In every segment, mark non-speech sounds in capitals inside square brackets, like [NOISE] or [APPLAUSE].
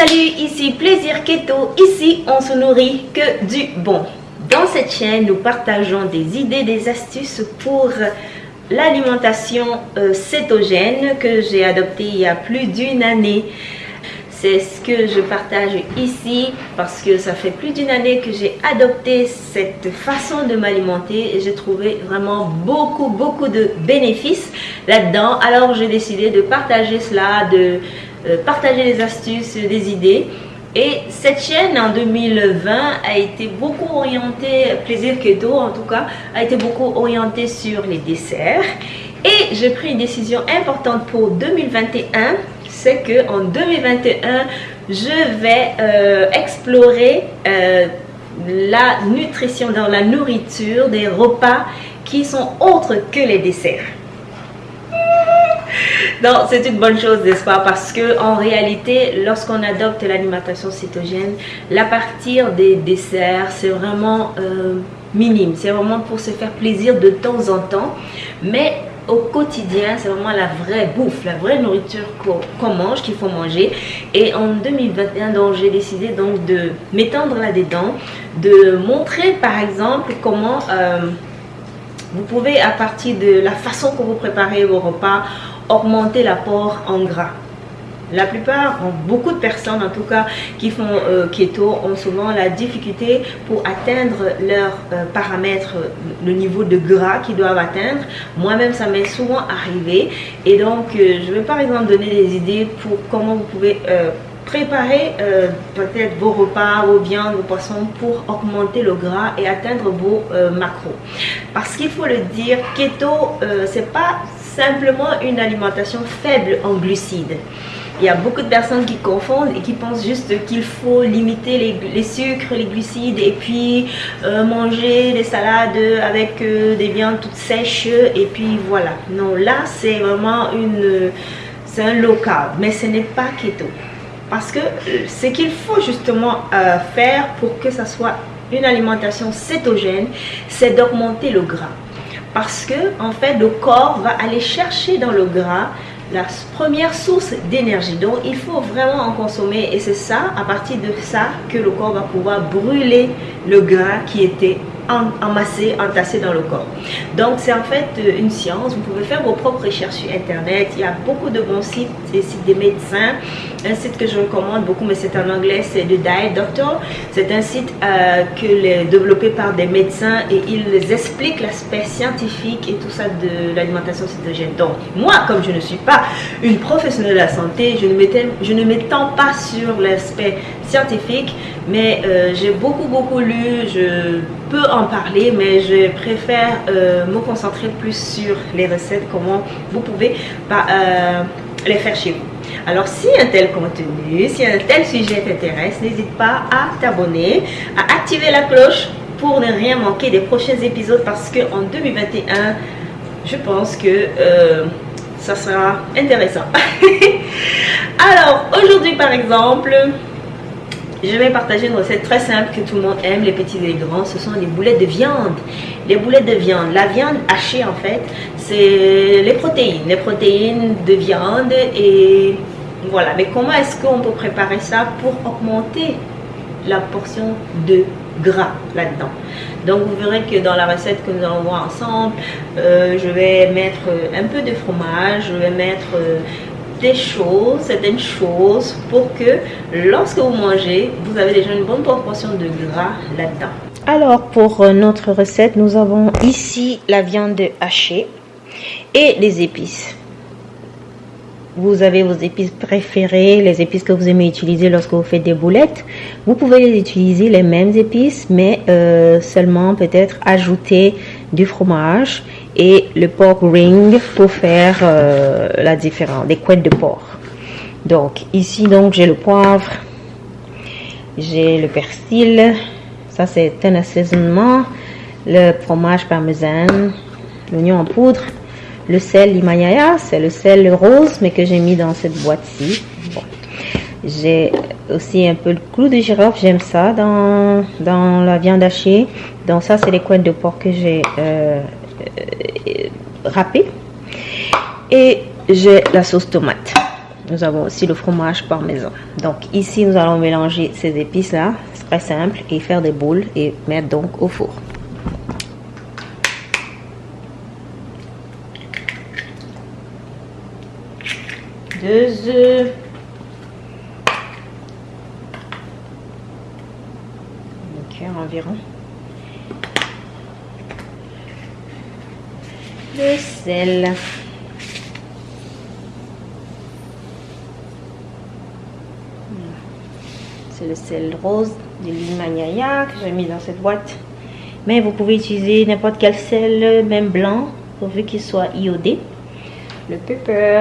Salut, ici Plaisir Keto. Ici, on se nourrit que du bon. Dans cette chaîne, nous partageons des idées, des astuces pour l'alimentation euh, cétogène que j'ai adoptée il y a plus d'une année. C'est ce que je partage ici parce que ça fait plus d'une année que j'ai adopté cette façon de m'alimenter et j'ai trouvé vraiment beaucoup, beaucoup de bénéfices là-dedans. Alors j'ai décidé de partager cela, de partager des astuces, des idées. Et cette chaîne en 2020 a été beaucoup orientée, plaisir keto en tout cas, a été beaucoup orientée sur les desserts. Et j'ai pris une décision importante pour 2021, c'est que en 2021, je vais euh, explorer euh, la nutrition dans la nourriture des repas qui sont autres que les desserts. Non, c'est une bonne chose, n'est-ce pas? Parce que en réalité, lorsqu'on adopte l'alimentation cétogène, la partir des desserts, c'est vraiment euh, minime. C'est vraiment pour se faire plaisir de temps en temps. Mais au quotidien, c'est vraiment la vraie bouffe, la vraie nourriture qu'on mange, qu'il faut manger. Et en 2021, donc, j'ai décidé donc de m'étendre là-dedans, de montrer par exemple comment euh, vous pouvez à partir de la façon que vous préparez vos repas, augmenter l'apport en gras. La plupart, beaucoup de personnes en tout cas qui font euh, keto ont souvent la difficulté pour atteindre leurs euh, paramètres, le niveau de gras qu'ils doivent atteindre. Moi-même, ça m'est souvent arrivé. Et donc, euh, je vais par exemple donner des idées pour comment vous pouvez préparer peut-être vos repas, vos viandes, vos poissons pour augmenter le gras et atteindre vos macros. Parce qu'il faut le dire, keto, c'est pas simplement une alimentation faible en glucides. Il y a beaucoup de personnes qui confondent et qui pensent juste qu'il faut limiter les, sucres, les glucides et puis euh, manger des salades avec euh, des viandes toutes sèches et puis voilà. Non, là c'est vraiment une... C'est un low carb, mais ce n'est pas keto. Parce que euh, ce qu'il faut justement faire pour que ça soit une alimentation cétogène, c'est d'augmenter le gras parce que en fait le corps va aller chercher dans le gras la première source d'énergie. Donc il faut vraiment en consommer. Et c'est ça à partir de ça que le corps va pouvoir brûler le gras qui était emassé, entassé dans le corps. Donc c'est en fait euh, une science, vous pouvez faire vos propres recherches sur internet, il y a beaucoup de bons sites, des sites des médecins, un site que je recommande beaucoup mais c'est en anglais, c'est le Diet Doctor, c'est un site euh, que les, développé par des médecins et ils expliquent l'aspect scientifique et tout ça de l'alimentation cétogène. Donc moi comme je ne suis pas une professionnelle de la santé, je ne m'étends pas sur l'aspect scientifique, mais euh, j'ai beaucoup beaucoup lu, je peux en parler, mais je préfère euh, me concentrer plus sur les recettes, comment vous pouvez euh, les faire chez vous. Alors, si un tel contenu, si un tel sujet t'intéresse, n'hésite pas à t'abonner, à activer la cloche pour ne rien manquer des prochains épisodes parce que en 2021, je pense que ça sera intéressant. [LAUGHS] Alors, aujourd'hui par exemple, je vais partager une recette très simple que tout le monde aime, les petits et les grands. Ce sont les boulettes de viande. Les boulettes de viande. La viande hachée, en fait, c'est les protéines. Les protéines de viande et voilà. Mais comment est-ce qu'on peut préparer ça pour augmenter la portion de gras là-dedans? Donc vous verrez que dans la recette que nous allons voir ensemble, euh, je vais mettre un peu de fromage, je vais mettre euh, des choses, certaines choses pour que lorsque vous mangez, vous avez déjà une bonne proportion de gras là-dedans. Alors pour euh, notre recette, nous avons ici la viande hachée et les épices. Vous avez vos épices préférées, les épices que vous aimez utiliser lorsque vous faites des boulettes. Vous pouvez les utiliser les mêmes épices, mais euh, seulement peut-être ajouter du fromage et le pork ring pour faire euh, la différence, des couettes de porc. Donc ici donc j'ai le poivre, j'ai le persil, ça c'est un assaisonnement, le fromage parmesan, l'oignon en poudre, le sel Himalaya, c'est le sel rose mais que j'ai mis dans cette boîte-ci. J'ai aussi un peu le clou de girofle, j'aime ça dans, dans la viande hachée. Donc ça, c'est les coins de porc que j'ai euh, euh, râpé. Et j'ai la sauce tomate. nous avons aussi le fromage parmesan. Donc ici, nous allons mélanger ces épices-là. C'est très simple. Et faire des boules et mettre donc au four. Deux œufs. environ. Le sel. C'est le sel rose de l'Himalaya que j'ai mis dans cette boîte. Mais vous pouvez utiliser n'importe quel sel, même blanc, pourvu qu'il soit iodé. Le pepper.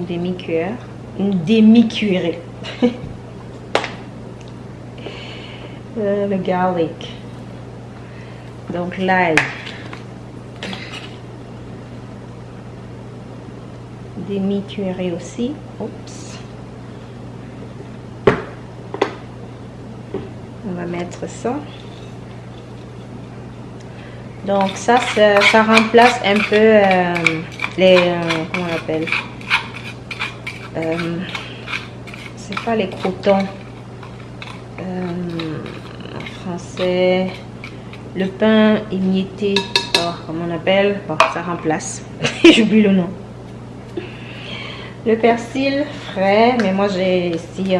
Une demi-cuillère. Une demi-cuillerée. [LAUGHS] Euh, le garlic. Donc l'ail. Demi-cuillerée aussi. Oups. On va mettre ça. Donc ça, ça, remplace un peu euh, les... Euh, comment on appelle C'est pas les croutons français. Le pain émietté, oh, comment on appelle ça remplace. [LAUGHS] J'oublie le nom. Le persil frais, mais moi j'ai ici.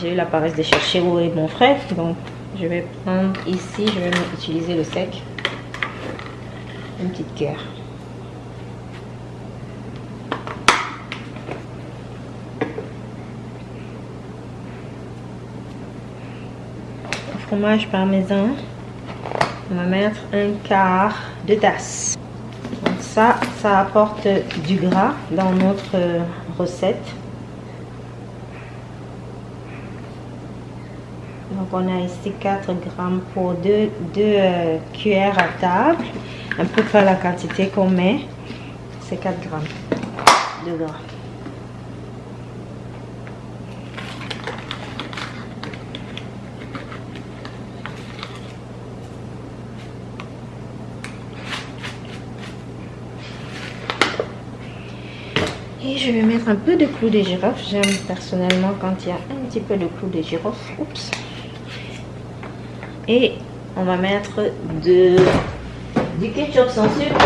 J'ai eu la paresse de chercher où est mon frais, donc je vais prendre ici, je vais utiliser le sec. Une petite cuillère. Fromage parmesan, on va mettre un quart de tasse. Donc ça, ça apporte du gras dans notre recette. Donc on a ici 4 grammes pour 2, euh, cuillères à table. Un peu pas la quantité qu'on met. C'est 4 grammes de gras. Et je vais mettre un peu de clou de girofle. J'aime personnellement quand il y a un petit peu de clou de girofle. Oups. Et on va mettre de, du ketchup sans sucre.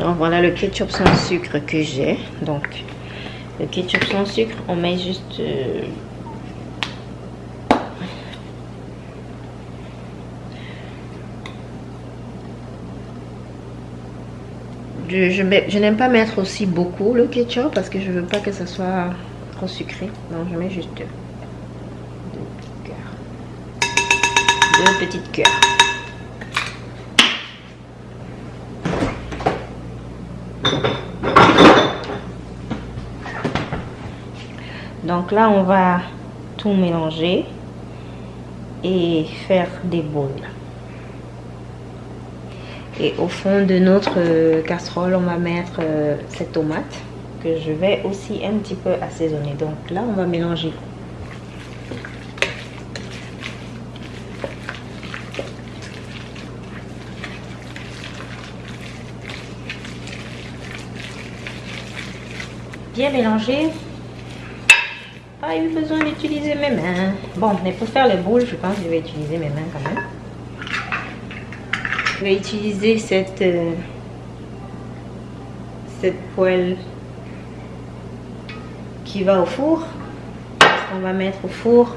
Donc voilà le ketchup sans sucre que j'ai. Donc le ketchup sans sucre, on met juste... Euh, je, n'aime pas mettre aussi beaucoup le ketchup parce que je veux pas que ça soit trop sucré. Donc je mets juste deux, petites cœurs. Donc là, on va tout mélanger et faire des boules. Et au fond de notre euh, casserole, on va mettre euh, cette tomate que je vais aussi un petit peu assaisonner. Donc là, on va mélanger. Bien mélanger. Pas eu besoin d'utiliser mes mains. Bon, mais pour faire les boules, je pense que je vais utiliser mes mains quand même vais utiliser cette, euh, cette poêle qui va au four. On va mettre au four.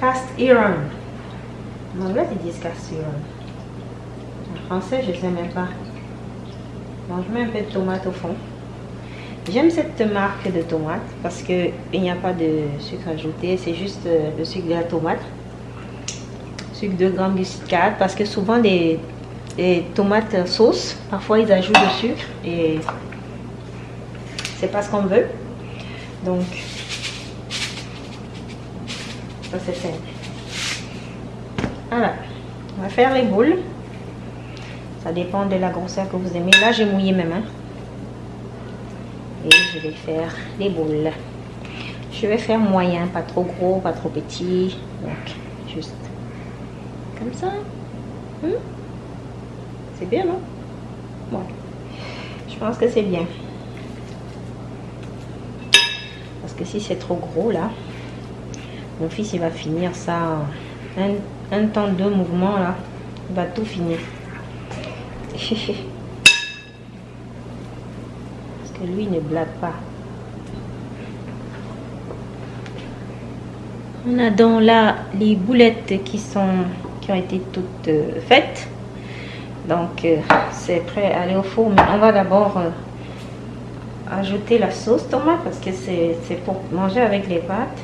Cast iron. En anglais, ils disent cast iron. En français, je sais même pas. Bon, je mets un peu de tomate au fond. J'aime cette marque de tomate parce qu'il n'y a pas de sucre ajouté, c'est juste euh, le sucre de la tomate. Sucre de gramme glucide 4 parce que souvent les, tomates sauce, parfois ils ajoutent du sucre et c'est pas ce qu'on veut. Donc, ça c'est simple. Voilà, on va faire les boules. Ça dépend de la grosseur que vous aimez. Là, j'ai mouillé mes mains je vais faire les boules. Je vais faire moyen, pas trop gros, pas trop petit. Donc, juste comme ça. Hmm? C'est bien, non? Bon. Je pense que c'est bien. Parce que si c'est trop gros, là, mon fils, il va finir ça un, temps, deux mouvements, là. Il va tout finir. [LAUGHS] Lui, ne blague pas. On a donc là les boulettes qui sont qui ont été toutes euh, faites. Donc euh, c'est prêt à aller au four. Mais on va d'abord euh, ajouter la sauce tomate parce que c'est pour manger avec les pâtes.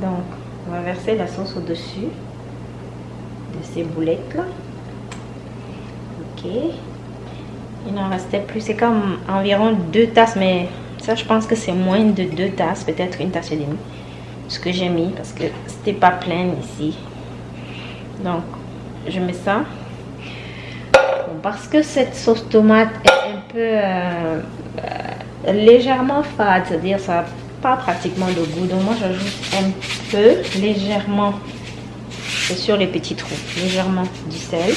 Donc on va verser la sauce au-dessus de ces boulettes là. Ok. Il n'en restait plus. C'est comme environ deux tasses, mais ça je pense que c'est moins de deux tasses, peut-être une tasse et demie. Ce que j'ai mis parce que c'était pas plein ici. Donc je mets ça. Parce que cette sauce tomate est un peu euh, légèrement fade c'est à dire ça n'a pas pratiquement de goût. Donc moi j'ajoute un peu légèrement sur les petits trous légèrement du sel.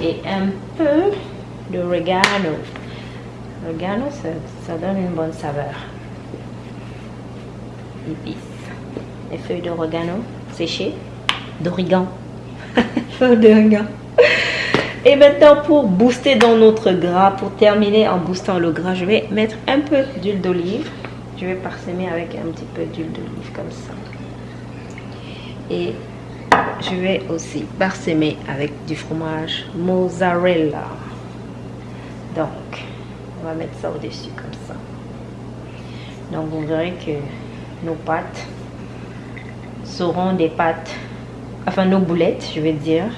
Et un peu de regano regano ça, ça donne une bonne saveur les feuilles d'oregano séchées, d'origan, [LAUGHS] d'origan. Et maintenant pour booster dans notre gras, pour terminer en boostant le gras, je vais mettre un peu d'huile d'olive. Je vais parsemer avec un petit peu d'huile d'olive comme ça. Et je vais aussi parsemer avec du fromage mozzarella. Donc, on va mettre ça au-dessus comme ça. Donc, vous verrez que nos pâtes seront des pâtes, enfin nos boulettes, je vais dire,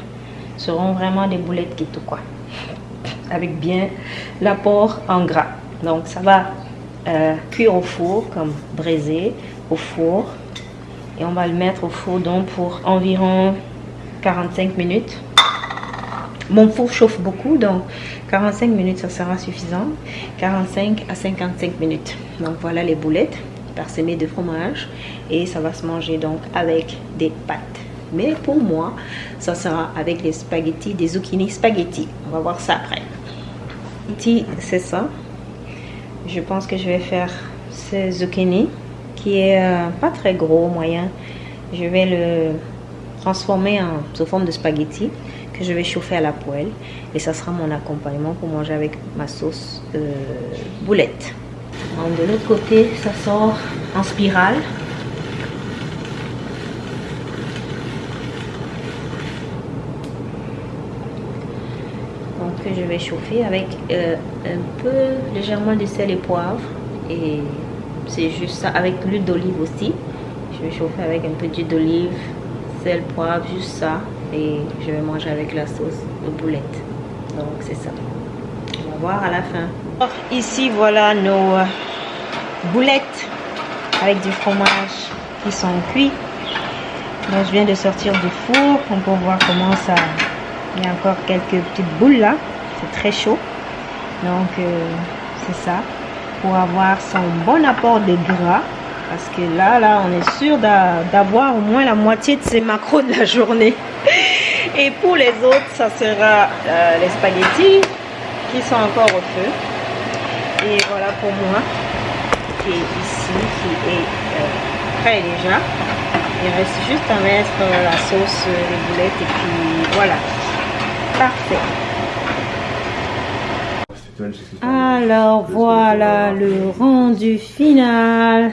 seront vraiment des boulettes qui tout quoi. Avec bien l'apport en gras. Donc ça va euh, cuire au four comme braisé au four. Et on va le mettre au four donc pour environ 45 minutes. Mon four chauffe beaucoup, donc 45 minutes, ça sera suffisant. 45 à 55 minutes. Donc voilà les boulettes parsemé de fromage et ça va se manger donc avec des pâtes. Mais pour moi, ça sera avec les spaghettis, des zucchini spaghetti. On va voir ça après. Ici, c'est ça. Je pense que je vais faire ce zucchini qui est euh, pas très gros, moyen. Je vais le transformer en sous forme de spaghetti je vais chauffer à la poêle et ça sera mon accompagnement pour manger avec ma sauce euh, boulette de l'autre côté, ça sort en spirale. Donc je vais chauffer avec euh, un peu légèrement de sel et poivre. Et c'est juste ça, avec l'huile d'olive aussi. Je vais chauffer avec un peu d'huile d'olive, sel, poivre, juste ça. Et je vais manger avec la sauce de boulette. Donc c'est ça. On va voir à la fin. Ici voilà nos euh, boulettes avec du fromage qui sont cuits. Donc je viens de sortir du four. On peut voir comment ça... Il y a encore quelques petites boules là. C'est très chaud. Donc euh, c'est ça. Pour avoir son bon apport de gras. Parce que là, là, on est sûr d'avoir au moins la moitié de ces macros de la journée. Et pour les autres, ça sera euh, les spaghettis qui sont encore au feu. Et voilà pour moi qui est ici, qui est euh, prêt déjà. Il reste juste à mettre la sauce, les boulettes et puis voilà. Parfait. Alors voilà le rendu final.